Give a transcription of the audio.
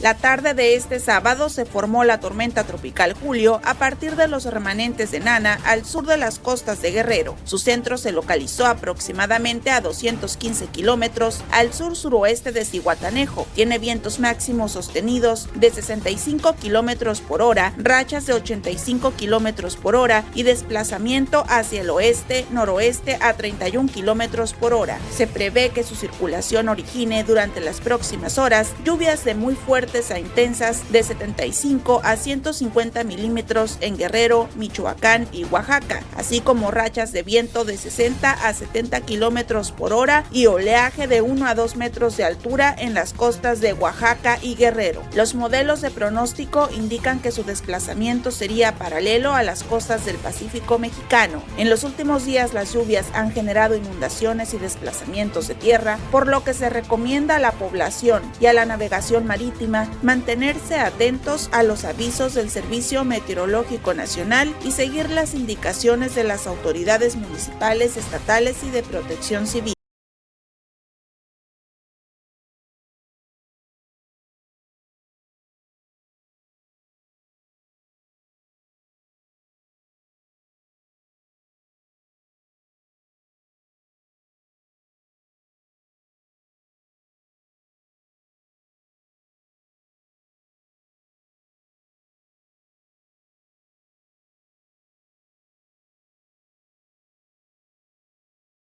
La tarde de este sábado se formó la tormenta tropical Julio a partir de los remanentes de Nana al sur de las costas de Guerrero. Su centro se localizó aproximadamente a 215 kilómetros al sur-suroeste de Cihuatanejo. Tiene vientos máximos sostenidos de 65 kilómetros por hora, rachas de 85 kilómetros por hora y desplazamiento hacia el oeste-noroeste a 31 kilómetros por hora. Se prevé que su circulación origine durante las próximas horas lluvias de muy fuerte a intensas de 75 a 150 milímetros en Guerrero, Michoacán y Oaxaca, así como rachas de viento de 60 a 70 kilómetros por hora y oleaje de 1 a 2 metros de altura en las costas de Oaxaca y Guerrero. Los modelos de pronóstico indican que su desplazamiento sería paralelo a las costas del Pacífico mexicano. En los últimos días las lluvias han generado inundaciones y desplazamientos de tierra, por lo que se recomienda a la población y a la navegación marítima mantenerse atentos a los avisos del Servicio Meteorológico Nacional y seguir las indicaciones de las autoridades municipales, estatales y de protección civil.